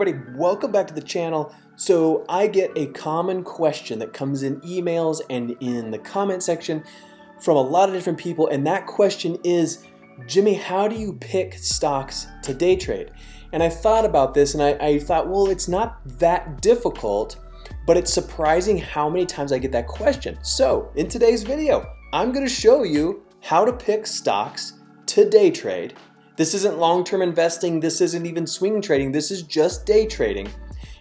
everybody, welcome back to the channel. So I get a common question that comes in emails and in the comment section from a lot of different people and that question is, Jimmy, how do you pick stocks to day trade? And I thought about this and I, I thought, well, it's not that difficult, but it's surprising how many times I get that question. So in today's video, I'm gonna show you how to pick stocks to day trade this isn't long-term investing. This isn't even swing trading. This is just day trading.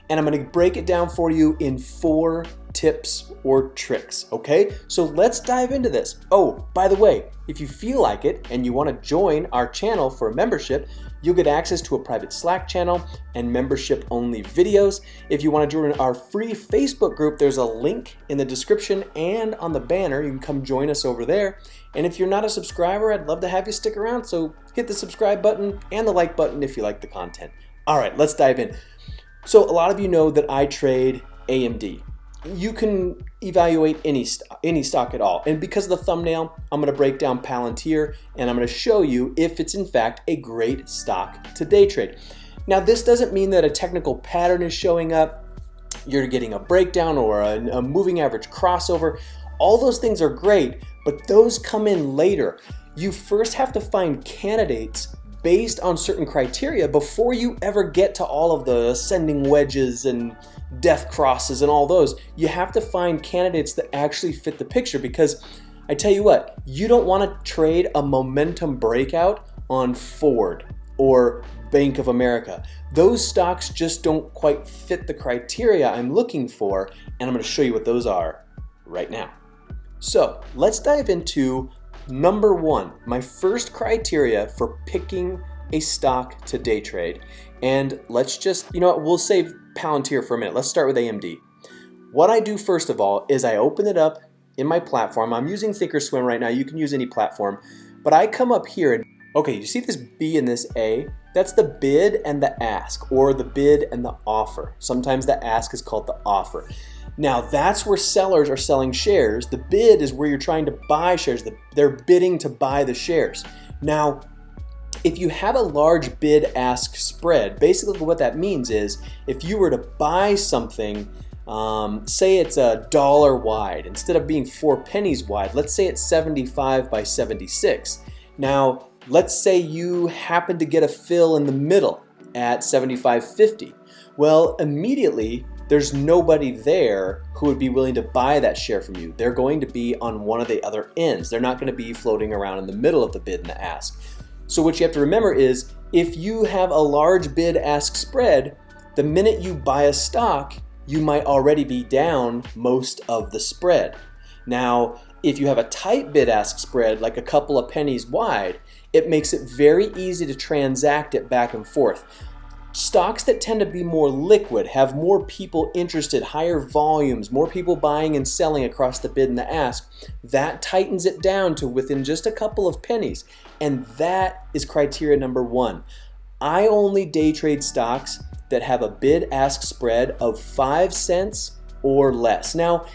And I'm gonna break it down for you in four tips or tricks, okay? So let's dive into this. Oh, by the way, if you feel like it and you wanna join our channel for a membership, You'll get access to a private Slack channel and membership only videos. If you want to join our free Facebook group, there's a link in the description and on the banner. You can come join us over there. And if you're not a subscriber, I'd love to have you stick around. So hit the subscribe button and the like button if you like the content. All right, let's dive in. So a lot of you know that I trade AMD you can evaluate any, any stock at all. And because of the thumbnail, I'm gonna break down Palantir and I'm gonna show you if it's in fact a great stock to day trade. Now this doesn't mean that a technical pattern is showing up, you're getting a breakdown or a, a moving average crossover. All those things are great, but those come in later. You first have to find candidates based on certain criteria before you ever get to all of the ascending wedges and death crosses and all those. You have to find candidates that actually fit the picture because I tell you what, you don't want to trade a momentum breakout on Ford or Bank of America. Those stocks just don't quite fit the criteria I'm looking for, and I'm going to show you what those are right now. So let's dive into number one, my first criteria for picking a stock to day trade. And let's just, you know what, we'll save Palantir for a minute. Let's start with AMD. What I do first of all is I open it up in my platform. I'm using Thinkorswim right now. You can use any platform. But I come up here and, okay, you see this B and this A? That's the bid and the ask, or the bid and the offer. Sometimes the ask is called the offer. Now that's where sellers are selling shares. The bid is where you're trying to buy shares. They're bidding to buy the shares. Now, if you have a large bid-ask spread, basically what that means is if you were to buy something, um, say it's a dollar wide, instead of being four pennies wide, let's say it's 75 by 76. Now, let's say you happen to get a fill in the middle at 75.50. Well, immediately there's nobody there who would be willing to buy that share from you. They're going to be on one of the other ends. They're not going to be floating around in the middle of the bid and the ask. So what you have to remember is if you have a large bid-ask spread, the minute you buy a stock, you might already be down most of the spread. Now, if you have a tight bid-ask spread, like a couple of pennies wide, it makes it very easy to transact it back and forth. Stocks that tend to be more liquid, have more people interested, higher volumes, more people buying and selling across the bid and the ask, that tightens it down to within just a couple of pennies. And that is criteria number one. I only day trade stocks that have a bid-ask spread of 5 cents or less. Now,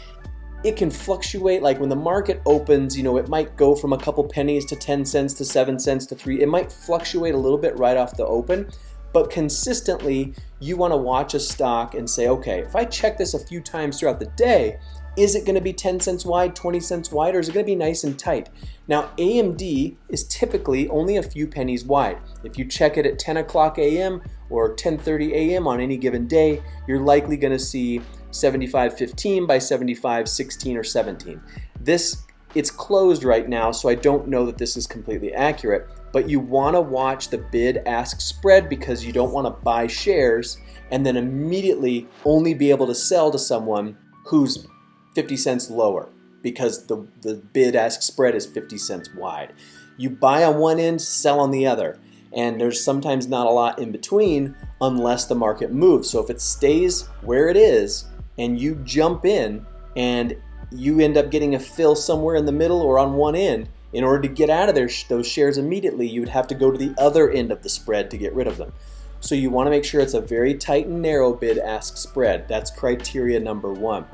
it can fluctuate like when the market opens you know it might go from a couple pennies to 10 cents to 7 cents to 3 it might fluctuate a little bit right off the open but consistently, you want to watch a stock and say, okay, if I check this a few times throughout the day, is it going to be 10 cents wide, 20 cents wide, or is it going to be nice and tight? Now, AMD is typically only a few pennies wide. If you check it at 10 o'clock a.m. or 10.30 a.m. on any given day, you're likely going to see 75.15 by 75.16 or 17. This, it's closed right now, so I don't know that this is completely accurate, but you want to watch the bid-ask spread because you don't want to buy shares and then immediately only be able to sell to someone who's 50 cents lower because the, the bid-ask spread is 50 cents wide. You buy on one end, sell on the other, and there's sometimes not a lot in between unless the market moves. So if it stays where it is and you jump in and you end up getting a fill somewhere in the middle or on one end, in order to get out of those shares immediately, you would have to go to the other end of the spread to get rid of them. So you want to make sure it's a very tight and narrow bid-ask spread. That's criteria number one.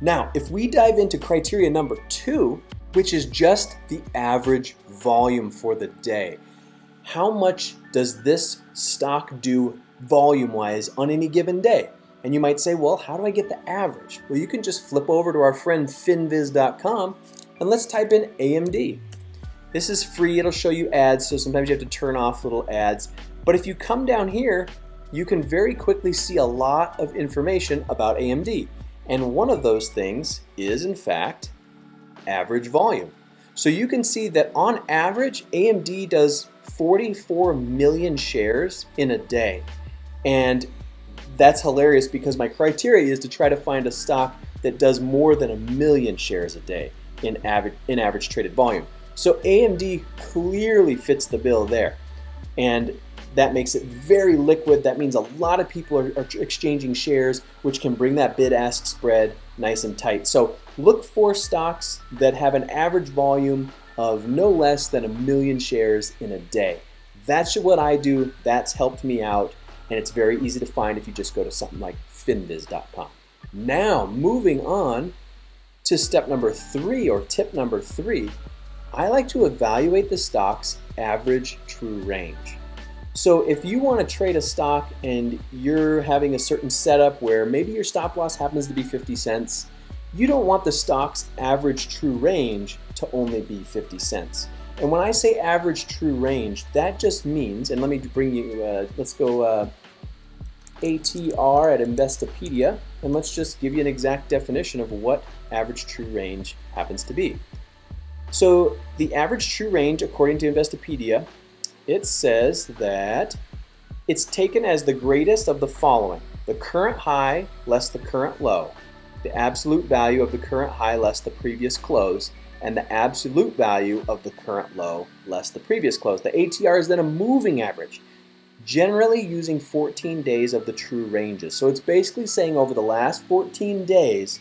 Now, if we dive into criteria number two, which is just the average volume for the day, how much does this stock do volume wise on any given day. And you might say, well, how do I get the average? Well, you can just flip over to our friend finviz.com and let's type in AMD. This is free, it'll show you ads, so sometimes you have to turn off little ads. But if you come down here, you can very quickly see a lot of information about AMD. And one of those things is, in fact, average volume. So you can see that on average, AMD does 44 million shares in a day. And that's hilarious because my criteria is to try to find a stock that does more than a million shares a day in average, in average traded volume. So AMD clearly fits the bill there. And that makes it very liquid. That means a lot of people are, are exchanging shares, which can bring that bid-ask spread nice and tight. So look for stocks that have an average volume of no less than a million shares in a day. That's what I do. That's helped me out and it's very easy to find if you just go to something like finviz.com. Now, moving on to step number three or tip number three, I like to evaluate the stock's average true range. So if you want to trade a stock and you're having a certain setup where maybe your stop loss happens to be 50 cents, you don't want the stock's average true range to only be 50 cents. And when I say average true range, that just means, and let me bring you, uh, let's go uh, ATR at Investopedia, and let's just give you an exact definition of what average true range happens to be. So the average true range, according to Investopedia, it says that it's taken as the greatest of the following. The current high less the current low, the absolute value of the current high less the previous close, and the absolute value of the current low less the previous close. The ATR is then a moving average, generally using 14 days of the true ranges. So it's basically saying over the last 14 days,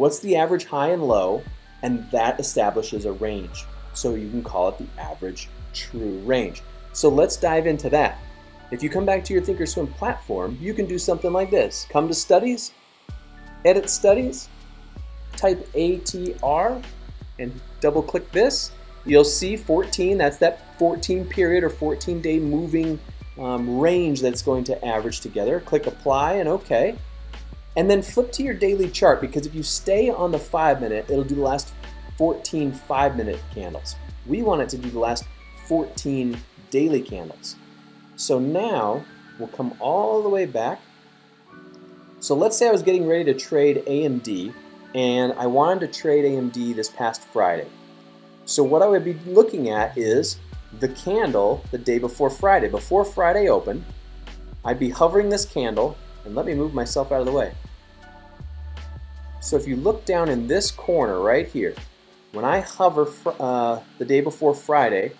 what's the average high and low, and that establishes a range. So you can call it the average true range. So let's dive into that. If you come back to your Thinkorswim platform, you can do something like this. Come to Studies, Edit Studies, type ATR, and double click this, you'll see 14, that's that 14 period or 14 day moving um, range that's going to average together. Click apply and okay. And then flip to your daily chart because if you stay on the five minute, it'll do the last 14 five minute candles. We want it to do the last 14 daily candles. So now we'll come all the way back. So let's say I was getting ready to trade AMD and I wanted to trade AMD this past Friday. So what I would be looking at is the candle the day before Friday. Before Friday open, I'd be hovering this candle, and let me move myself out of the way. So if you look down in this corner right here, when I hover uh, the day before Friday,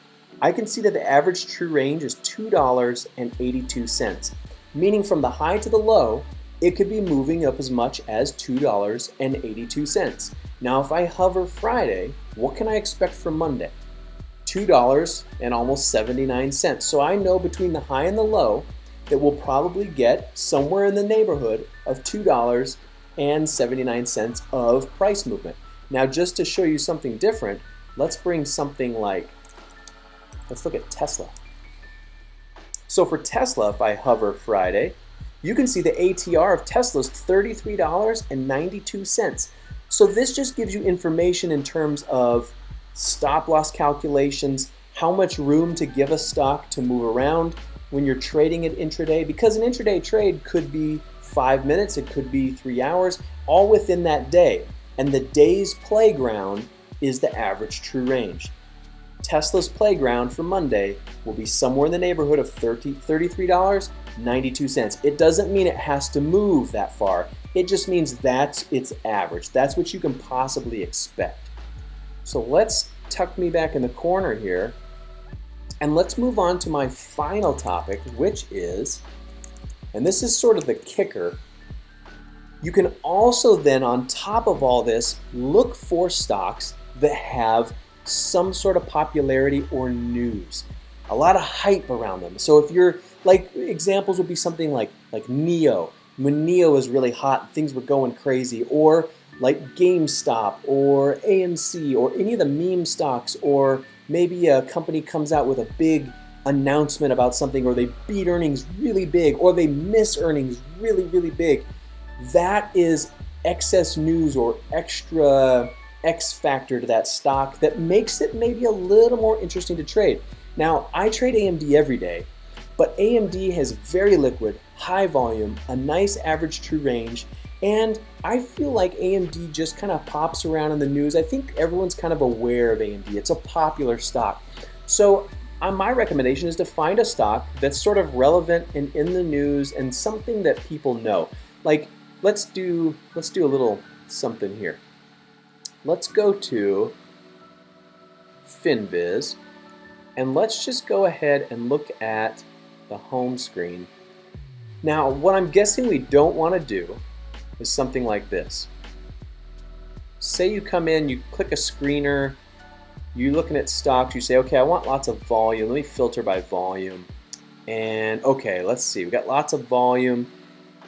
I can see that the average true range is $2.82, meaning from the high to the low, it could be moving up as much as $2.82. Now if I hover Friday, what can I expect for Monday? $2 and almost 79 cents. So I know between the high and the low that we'll probably get somewhere in the neighborhood of $2 and 79 cents of price movement. Now just to show you something different, let's bring something like, let's look at Tesla. So for Tesla, if I hover Friday, you can see the ATR of Tesla's is $33.92. So this just gives you information in terms of stop loss calculations, how much room to give a stock to move around when you're trading it intraday, because an intraday trade could be five minutes, it could be three hours, all within that day. And the day's playground is the average true range. Tesla's playground for Monday will be somewhere in the neighborhood of $30, $33.92. It doesn't mean it has to move that far. It just means that's its average. That's what you can possibly expect. So let's tuck me back in the corner here and let's move on to my final topic, which is, and this is sort of the kicker, you can also then, on top of all this, look for stocks that have some sort of popularity or news, a lot of hype around them. So if you're, like, examples would be something like, like NIO, When NIO was really hot, things were going crazy. Or like GameStop or AMC or any of the meme stocks or maybe a company comes out with a big announcement about something or they beat earnings really big or they miss earnings really, really big, that is excess news or extra X factor to that stock that makes it maybe a little more interesting to trade. Now, I trade AMD every day, but AMD has very liquid, high volume, a nice average true range, and I feel like AMD just kind of pops around in the news. I think everyone's kind of aware of AMD. It's a popular stock. So uh, my recommendation is to find a stock that's sort of relevant and in the news and something that people know. Like let's do let's do a little something here. Let's go to FinViz and let's just go ahead and look at the home screen. Now what I'm guessing we don't want to do is something like this. Say you come in, you click a screener, you're looking at stocks, you say, okay, I want lots of volume. Let me filter by volume. And okay, let's see, we got lots of volume.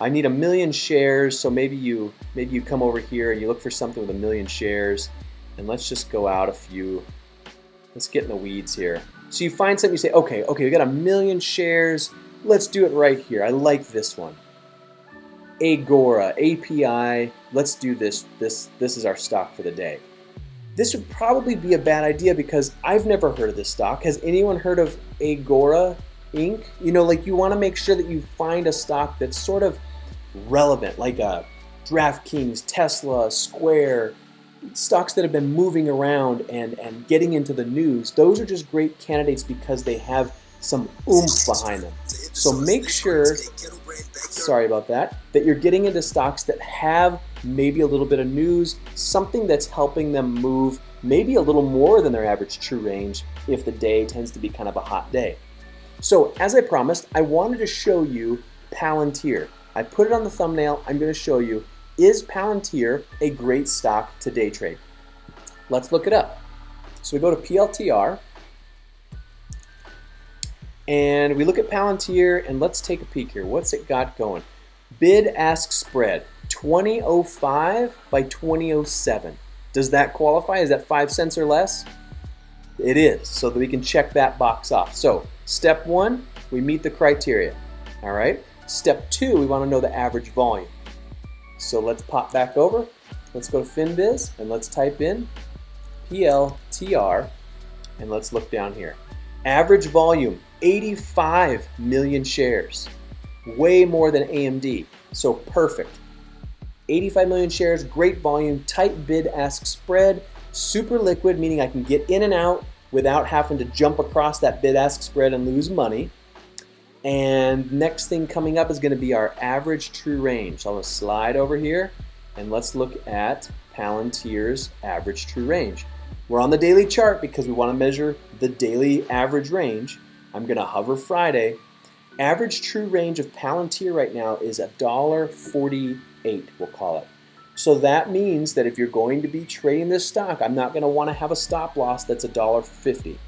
I need a million shares, so maybe you maybe you come over here and you look for something with a million shares. And let's just go out a few. Let's get in the weeds here. So you find something, you say, okay, okay, we got a million shares. Let's do it right here. I like this one. Agora, API, let's do this. This, this is our stock for the day. This would probably be a bad idea because I've never heard of this stock. Has anyone heard of Agora Inc? You know, like you want to make sure that you find a stock that's sort of relevant, like a DraftKings, Tesla, Square, stocks that have been moving around and, and getting into the news. Those are just great candidates because they have some oomph behind them. So make sure, sorry about that, that you're getting into stocks that have maybe a little bit of news, something that's helping them move maybe a little more than their average true range if the day tends to be kind of a hot day. So as I promised, I wanted to show you Palantir. I put it on the thumbnail, I'm going to show you, is Palantir a great stock to day trade? Let's look it up. So we go to PLTR, and we look at Palantir and let's take a peek here. What's it got going? Bid ask spread 2005 by 2007. Does that qualify? Is that 5 cents or less? It is, so that we can check that box off. So, step 1, we meet the criteria. All right? Step 2, we want to know the average volume. So, let's pop back over. Let's go to FinViz and let's type in PLTR and let's look down here. Average volume 85 million shares, way more than AMD, so perfect. 85 million shares, great volume, tight bid ask spread, super liquid, meaning I can get in and out without having to jump across that bid ask spread and lose money. And next thing coming up is going to be our average true range. So I'm to slide over here and let's look at Palantir's average true range. We're on the daily chart because we want to measure the daily average range. I'm going to hover Friday. Average true range of Palantir right now is $1.48, we'll call it. So that means that if you're going to be trading this stock, I'm not going to want to have a stop loss that's $1.50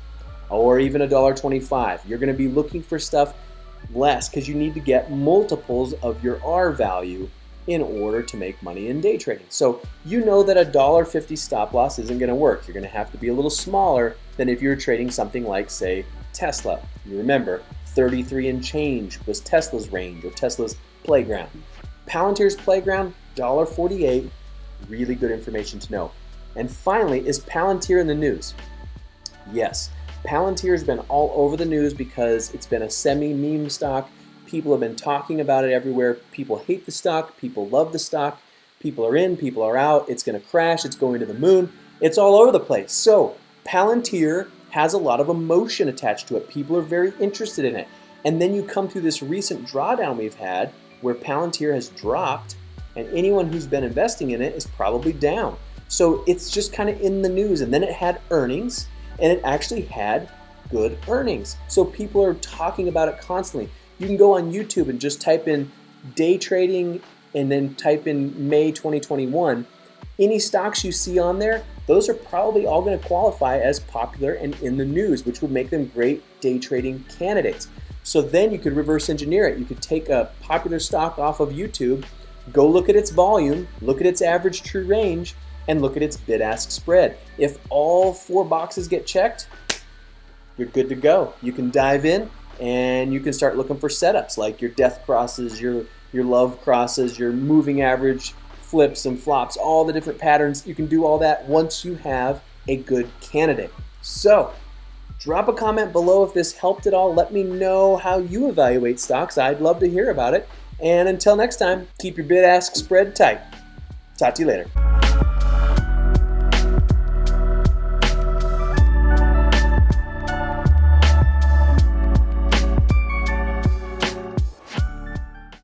or even $1.25. You're going to be looking for stuff less because you need to get multiples of your R value in order to make money in day trading. So you know that a $1.50 stop loss isn't going to work. You're going to have to be a little smaller than if you're trading something like, say, Tesla. You remember, 33 and change was Tesla's range or Tesla's playground. Palantir's playground, $1.48, really good information to know. And finally, is Palantir in the news? Yes, Palantir has been all over the news because it's been a semi-meme stock. People have been talking about it everywhere. People hate the stock, people love the stock, people are in, people are out, it's gonna crash, it's going to the moon. It's all over the place. So Palantir has a lot of emotion attached to it. People are very interested in it. And then you come through this recent drawdown we've had where Palantir has dropped and anyone who's been investing in it is probably down. So it's just kind of in the news. And then it had earnings and it actually had good earnings. So people are talking about it constantly. You can go on YouTube and just type in day trading and then type in May 2021 any stocks you see on there, those are probably all going to qualify as popular and in the news, which would make them great day trading candidates. So then you could reverse engineer it. You could take a popular stock off of YouTube, go look at its volume, look at its average true range, and look at its bid ask spread. If all four boxes get checked, you're good to go. You can dive in and you can start looking for setups like your death crosses, your your love crosses, your moving average flips and flops, all the different patterns. You can do all that once you have a good candidate. So, drop a comment below if this helped at all. Let me know how you evaluate stocks. I'd love to hear about it. And until next time, keep your bid ask spread tight. Talk to you later.